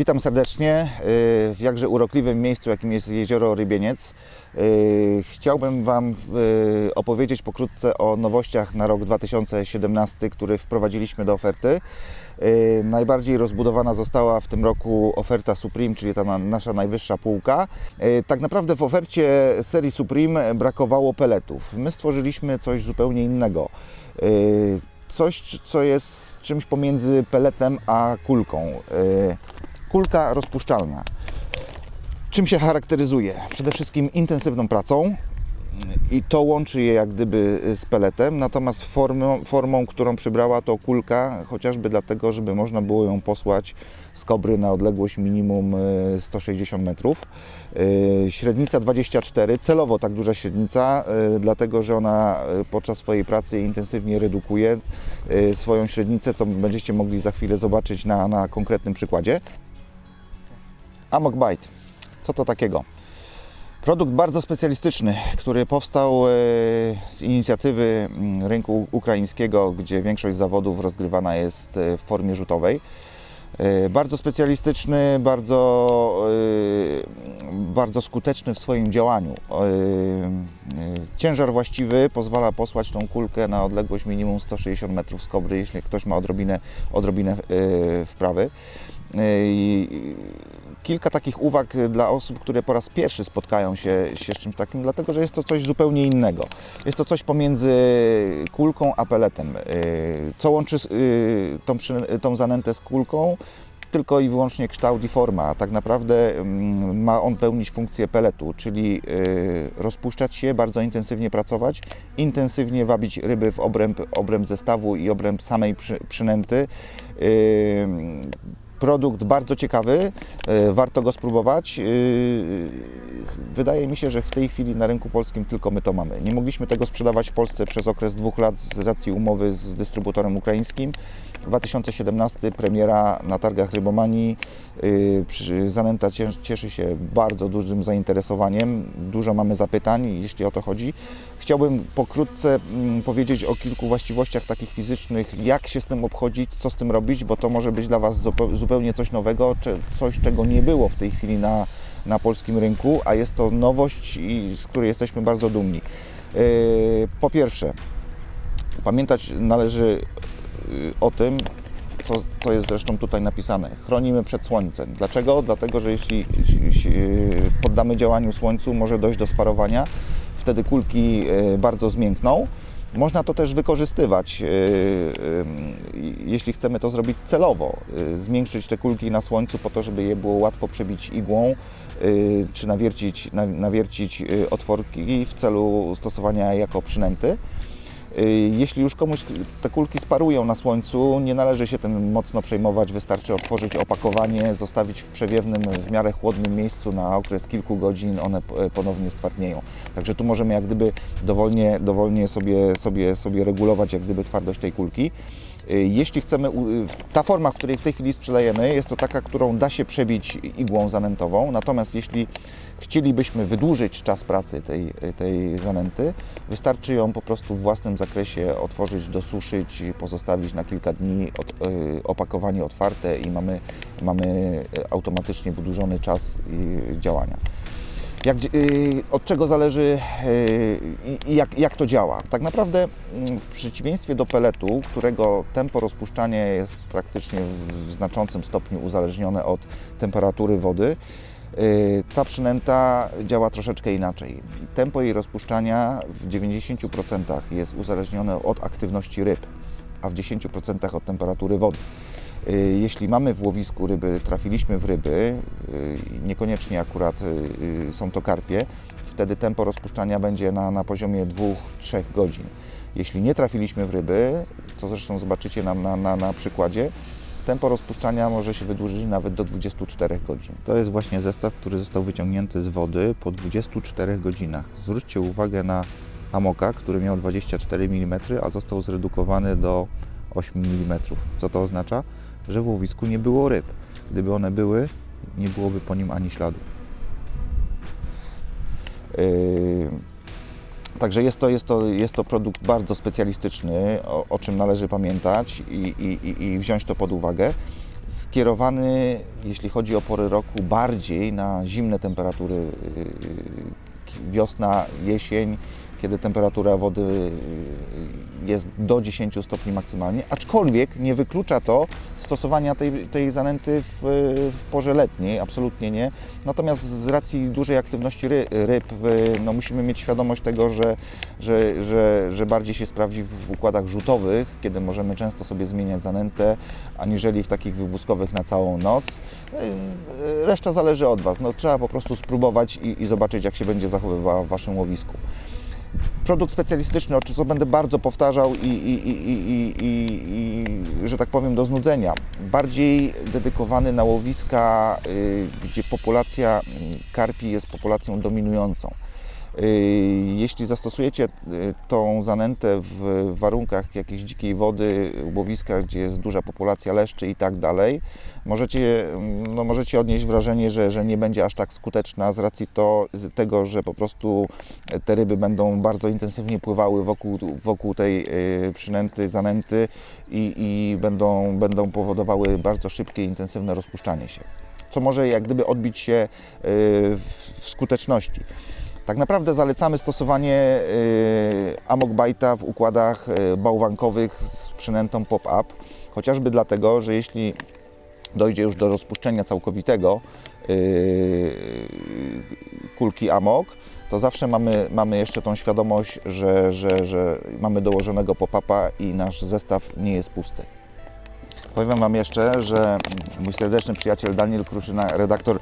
Witam serdecznie y, w jakże urokliwym miejscu, jakim jest jezioro Rybieniec. Y, Chciałbym Wam y, opowiedzieć pokrótce o nowościach na rok 2017, które wprowadziliśmy do oferty. Najbardziej rozbudowana została w tym roku oferta Supreme, czyli ta na- nasza najwyższa półka. Tak naprawdę w ofercie serii Supreme brakowało peletów. My stworzyliśmy coś zupełnie innego. Coś, co jest czymś pomiędzy peletem a kulką. Kulka rozpuszczalna. Czym się charakteryzuje? Przede wszystkim intensywną pracą i to łączy je jak gdyby z peletem, natomiast formą, formą, którą przybrała to kulka, chociażby dlatego, żeby można było ją posłać z kobry na odległość minimum e, 160 metrów. E, Średnica 24, celowo tak duża średnica, e, dlatego że ona e, podczas swojej pracy intensywnie redukuje e, swoją średnicę, co będziecie mogli za chwilę zobaczyć na, na konkretnym przykładzie. Amok Bite. Co to takiego? Produkt bardzo specjalistyczny, który powstał e, z inicjatywy mm, rynku ukraińskiego, gdzie większość zawodów rozgrywana jest e, w formie rzutowej. E, Bardzo specjalistyczny, bardzo, bardzo skuteczny w swoim działaniu. Ciężar właściwy pozwala posłać tą kulkę na odległość minimum 160 metrów z kobry, jeśli ktoś ma odrobinę, odrobinę wprawy. Kilka takich uwag dla osób, które po raz pierwszy spotkają się, się z czymś takim, dlatego że jest to coś zupełnie innego. Jest to coś pomiędzy kulką a peletem. Yy, Co łączy yy, tą, tą zanętę z kulką? Tylko i wyłącznie kształt i forma. a Tak naprawdę mm, ma on pełnić funkcję peletu, czyli rozpuszczać się, bardzo intensywnie pracować, intensywnie wabić ryby w obręb, obręb zestawu i obręb samej przy, przynęty. Produkt bardzo ciekawy, e, warto go spróbować. E, Wydaje mi się, że w tej chwili na rynku polskim tylko my to mamy. Nie mogliśmy tego sprzedawać w Polsce przez okres dwóch lat z racji umowy z dystrybutorem ukraińskim. 2017 premiera na targach Rybomanii. E, Zanęta cie- cieszy się bardzo dużym zainteresowaniem. Dużo mamy zapytań, jeśli o to chodzi. Chciałbym pokrótce mm, powiedzieć o kilku właściwościach takich fizycznych, jak się z tym obchodzić, co z tym robić, bo to może być dla Was zupe- zupełnie coś nowego, coś, czego nie było w tej chwili na, na polskim rynku, a jest to nowość, z której jesteśmy bardzo dumni. Yy, Po pierwsze, pamiętać należy yy, o tym, co, co jest zresztą tutaj napisane. Chronimy przed słońcem. Dlaczego? Dlatego, że jeśli, jeśli yy, poddamy działaniu słońcu, może dojść do sparowania. Wtedy kulki yy, bardzo zmiękną. Można to też wykorzystywać, yy, yy, jeśli chcemy to zrobić celowo. Zmiękczyć te kulki na słońcu po to, żeby je było łatwo przebić igłą, czy nawiercić, na- nawiercić otworki w celu stosowania jako przynęty. Y, Jeśli już komuś te kulki sparują na słońcu, nie należy się tym mocno przejmować. Wystarczy otworzyć opakowanie, zostawić w przewiewnym, w miarę chłodnym miejscu na okres kilku godzin, one p- ponownie stwardnieją. Także tu możemy jak gdyby dowolnie, dowolnie sobie, sobie, sobie regulować jak gdyby twardość tej kulki. Y, Jeśli chcemy, u- ta forma, w której w tej chwili sprzedajemy, jest to taka, którą da się przebić igłą zanętową. Natomiast jeśli chcielibyśmy wydłużyć czas pracy tej, tej wystarczy ją po prostu w własnym zakresie otworzyć, dosuszyć, pozostawić na kilka dni, y, opakowanie otwarte i mamy, mamy y, automatycznie wydłużony czas y, działania. Jak, y, od czego zależy y, i jak, jak to działa? Tak naprawdę mm, w przeciwieństwie do peletu, którego tempo rozpuszczania jest praktycznie w- w znaczącym stopniu uzależnione od temperatury wody, y, ta przynęta działa troszeczkę inaczej. Tempo jej rozpuszczania w 90% jest uzależnione od aktywności ryb, a w 10% od temperatury wody. Y, Jeśli mamy w łowisku ryby, trafiliśmy w ryby, y, niekoniecznie akurat y, są to karpie, wtedy tempo rozpuszczania będzie na, na poziomie 2-3 godzin. Jeśli nie trafiliśmy w ryby, co zresztą zobaczycie na, na, na, na przykładzie, tempo rozpuszczania może się wydłużyć nawet do 24 godzin. To jest właśnie zestaw, który został wyciągnięty z wody po 24 godzinach. Zwróćcie uwagę na amoka, który miał 24 mm, a został zredukowany do 8 mm. Co to oznacza? Że w łowisku nie było ryb. Gdyby one były, nie byłoby po nim ani śladu. Yy, Także jest to, jest, to, jest to produkt bardzo specjalistyczny, o, o czym należy pamiętać i, i, i- wziąć to pod uwagę. skierowany, jeśli chodzi o pory roku, bardziej na zimne temperatury y, wiosna, jesień, kiedy temperatura wody y, jest do 10 stopni maksymalnie, aczkolwiek nie wyklucza to stosowania tej, tej zanęty w, w porze letniej, absolutnie nie. Natomiast z racji dużej aktywności ry, ryb, y, no musimy mieć świadomość tego, że, że, że, że bardziej się sprawdzi w układach rzutowych, kiedy możemy często sobie zmieniać zanętę, aniżeli w takich wywózkowych na całą noc. Y, Reszta zależy od Was. No, trzeba po prostu spróbować i, i zobaczyć, jak się będzie zachowywała w Waszym łowisku produkt specjalistyczny, o czym co będę bardzo powtarzał i, i, i, i, że tak powiem do znudzenia. Bardziej dedykowany na łowiska, y, gdzie populacja y, karpi jest populacją dominującą. Y, Jeśli zastosujecie y, tą zanętę w warunkach jakiejś dzikiej wody, łowiska, gdzie jest duża populacja leszczy i tak dalej, możecie, no możecie odnieść wrażenie, że, że nie będzie aż tak skuteczna z racji to, tego, że po prostu te ryby będą bardzo intensywnie pływały wokół, wokół tej y, przynęty, zanęty i, i będą, będą powodowały bardzo szybkie, intensywne rozpuszczanie się. Co może jak gdyby odbić się w skuteczności. Tak naprawdę zalecamy stosowanie y, Amok Bite'a w układach y, bałwankowych z przynętą pop-up, chociażby dlatego, że jeśli dojdzie już do rozpuszczenia całkowitego y, kulki Amok, to zawsze mamy, mamy jeszcze tą świadomość, że, że, że mamy dołożonego pop-upa i nasz zestaw nie jest pusty. Powiem Wam jeszcze, że mój serdeczny przyjaciel Daniel Kruszyna, redaktor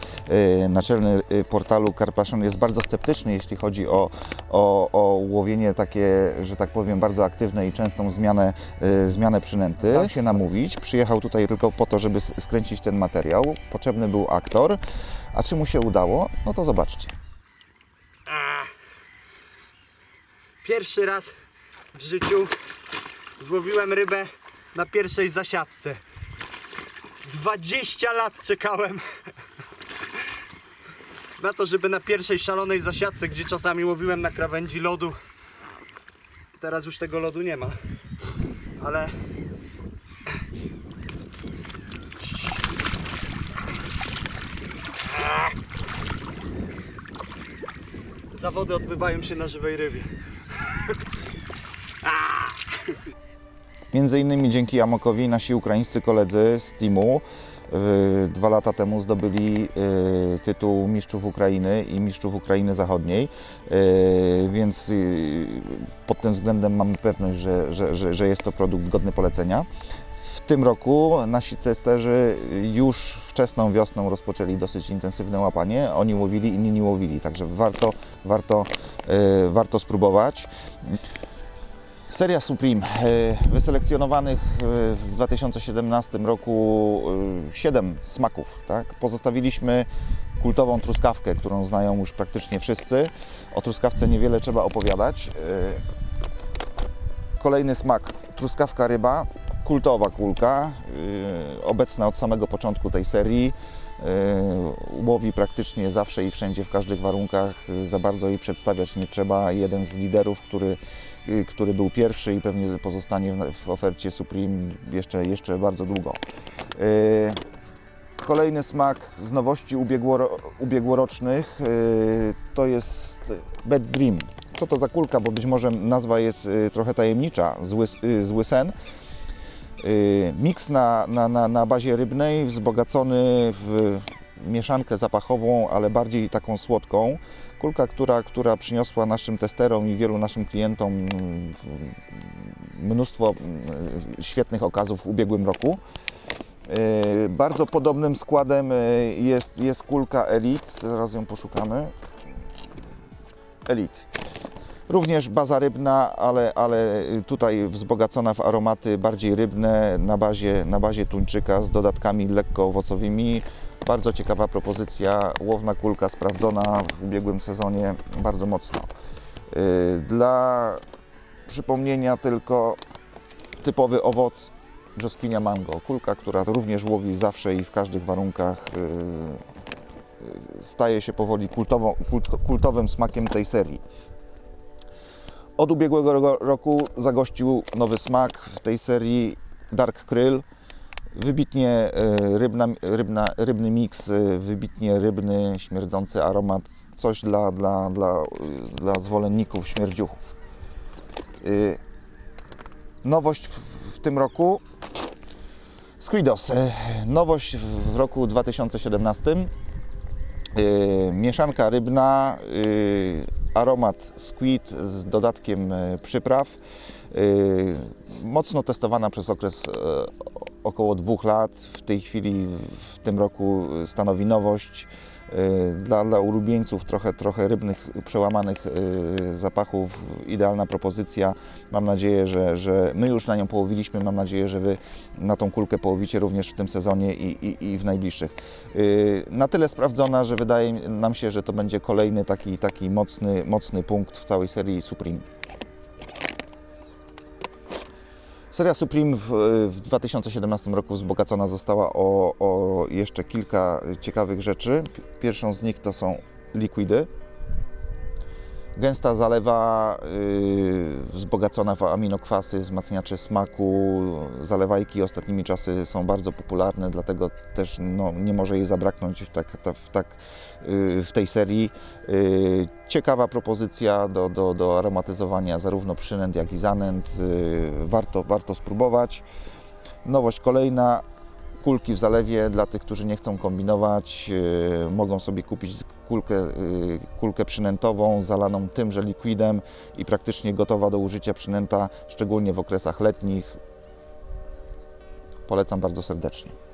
y, naczelny y, portalu Carpation jest bardzo sceptyczny, jeśli chodzi o, o, o łowienie takie, że tak powiem, bardzo aktywne i częstą zmianę, y, zmianę przynęty. Dał się namówić, przyjechał tutaj tylko po to, żeby skręcić ten materiał. Potrzebny był aktor. A czy mu się udało? No to zobaczcie. Pierwszy raz w życiu złowiłem rybę na pierwszej zasiadce. 20 lat czekałem na to, żeby na pierwszej szalonej zasiadce, gdzie czasami łowiłem na krawędzi lodu. Teraz już tego lodu nie ma. Ale zawody odbywają się na żywej rybie. Między innymi dzięki Amokowi nasi ukraińscy koledzy z teamu y, dwa lata temu zdobyli y, tytuł mistrzów Ukrainy i mistrzów Ukrainy Zachodniej, y, więc pod tym względem mamy pewność, że, że, że, że jest to produkt godny polecenia. W tym roku nasi testerzy już wczesną wiosną rozpoczęli dosyć intensywne łapanie. Oni łowili, inni nie łowili, także warto, warto, warto spróbować. Seria Supreme. e, Wyselekcjonowanych e, w 2017 roku 7 smaków. Tak? Pozostawiliśmy kultową truskawkę, którą znają już praktycznie wszyscy. O truskawce niewiele trzeba opowiadać. E, Kolejny smak truskawka ryba, kultowa kulka, e, obecna od samego początku tej serii. Łowi praktycznie zawsze i wszędzie, w każdych warunkach. Za bardzo jej przedstawiać nie trzeba. Jeden z liderów, który y, który był pierwszy i pewnie pozostanie w- ofercie Supreme jeszcze, jeszcze bardzo długo. Y, Kolejny smak z nowości ubiegłoro, ubiegłorocznych y, to jest Bad Dream. Co to za kulka, bo być może nazwa jest y, trochę tajemnicza, zły, y, zły sen. Y, Miks na, na, na, na bazie rybnej, wzbogacony w mieszankę zapachową, ale bardziej taką słodką. Kulka, która, która przyniosła naszym testerom i wielu naszym klientom mm, mnóstwo mm, świetnych okazów w ubiegłym roku. Yy, Bardzo podobnym składem yy, jest, jest kulka Elite, zaraz ją poszukamy. Elite. Również baza rybna, ale, ale tutaj wzbogacona w aromaty bardziej rybne na bazie, na bazie tuńczyka z dodatkami lekko owocowymi. Bardzo ciekawa propozycja, łowna kulka sprawdzona w ubiegłym sezonie bardzo mocno. Yy, Dla przypomnienia tylko typowy owoc brzoskwinia mango. Kulka, która również łowi zawsze i w każdych warunkach. yy, yy, Staje się powoli kult, kultowym smakiem tej serii. Od ubiegłego ro- roku zagościł nowy smak w tej serii Dark Kryl. Wybitnie e, rybna, rybna, rybny miks, e, wybitnie rybny, śmierdzący aromat, coś dla, dla, dla, e, dla zwolenników śmierdziuchów. Nowość w, tym roku Squidos. Nowość w, roku 2017. E, Mieszanka rybna, aromat squid z dodatkiem e, przypraw. E, Mocno testowana przez okres e, około dwóch lat. W tej chwili, w tym roku stanowi nowość. E, Dla, dla ulubieńców trochę, trochę rybnych, przełamanych e, zapachów, idealna propozycja. Mam nadzieję, że, że my już na nią połowiliśmy. Mam nadzieję, że Wy na tą kulkę połowicie również w tym sezonie i, i, i w najbliższych. Yy, Na tyle sprawdzona, że wydaje nam się, że to będzie kolejny taki, taki mocny, mocny punkt w całej serii Supreme. Seria Supreme w, w 2017 roku wzbogacona została o, o jeszcze kilka ciekawych rzeczy. Pierwszą z nich to są likwidy. Gęsta zalewa yy, wzbogacona w aminokwasy, wzmacniacze smaku. Zalewajki ostatnimi czasy są bardzo popularne, dlatego też no, nie może jej zabraknąć w, tak, ta, w, tak, yy, w tej serii. Yy, ciekawa propozycja do, do, do aromatyzowania zarówno przynęt, jak i zanęt. Yy, warto, warto spróbować. Nowość kolejna, kulki w zalewie dla tych, którzy nie chcą kombinować, yy, mogą sobie kupić kulkę, yy, kulkę przynętową zalaną tymże likwidem i praktycznie gotowa do użycia przynęta, szczególnie w okresach letnich. Polecam bardzo serdecznie.